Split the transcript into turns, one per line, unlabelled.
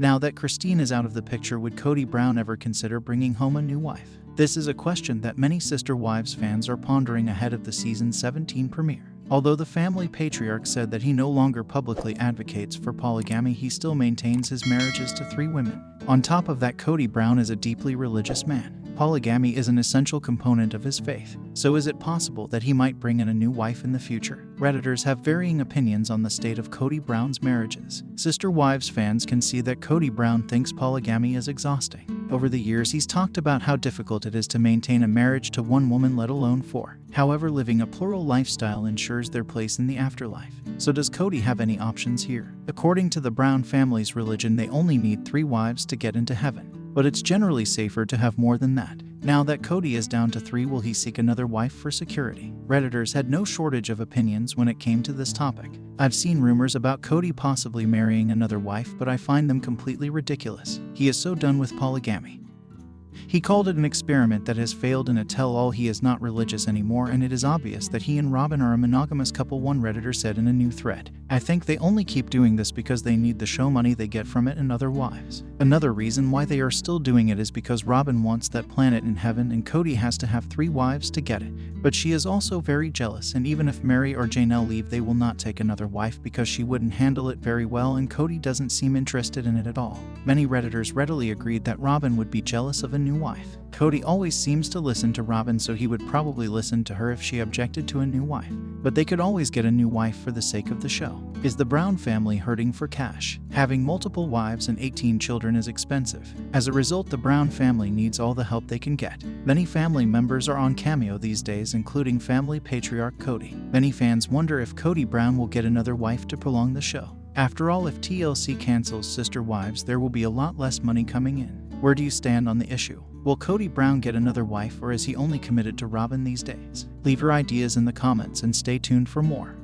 Now that Christine is out of the picture, would Kody Brown ever consider bringing home a new wife? This is a question that many Sister Wives fans are pondering ahead of the season 17 premiere. Although the family patriarch said that he no longer publicly advocates for polygamy, he still maintains his marriages to three women. On top of that, Kody Brown is a deeply religious man. Polygamy is an essential component of his faith, so is it possible that he might bring in a new wife in the future? Redditors have varying opinions on the state of Kody Brown's marriages. Sister Wives fans can see that Kody Brown thinks polygamy is exhausting. Over the years, he's talked about how difficult it is to maintain a marriage to one woman, let alone four. However, living a plural lifestyle ensures their place in the afterlife. So, does Kody have any options here? According to the Brown family's religion, they only need three wives to get into heaven but it's generally safer to have more than that. Now that Kody is down to three, will he seek another wife for security? Redditors had no shortage of opinions when it came to this topic. I've seen rumors about Kody possibly marrying another wife, but I find them completely ridiculous. He is so done with polygamy. He called it an experiment that has failed and a tell all he is not religious anymore, and it is obvious that he and Robyn are a monogamous couple, one Redditor said in a new thread. I think they only keep doing this because they need the show money they get from it and other wives. Another reason why they are still doing it is because Robyn wants that planet in heaven and Kody has to have three wives to get it. But she is also very jealous, and even if Meri or Janelle leave, they will not take another wife because she wouldn't handle it very well, and Kody doesn't seem interested in it at all. Many Redditors readily agreed that Robyn would be jealous of a new wife. Kody always seems to listen to Robyn so he would probably listen to her if she objected to a new wife. But they could always get a new wife for the sake of the show. Is the Brown family hurting for cash? Having multiple wives and 18 children is expensive. As a result, the Brown family needs all the help they can get. Many family members are on Cameo these days, including family patriarch Kody. Many fans wonder if Kody Brown will get another wife to prolong the show. After all, if TLC cancels Sister Wives, there will be a lot less money coming in. Where do you stand on the issue? Will Kody Brown get another wife or is he only committed to Robyn these days? Leave your ideas in the comments and stay tuned for more.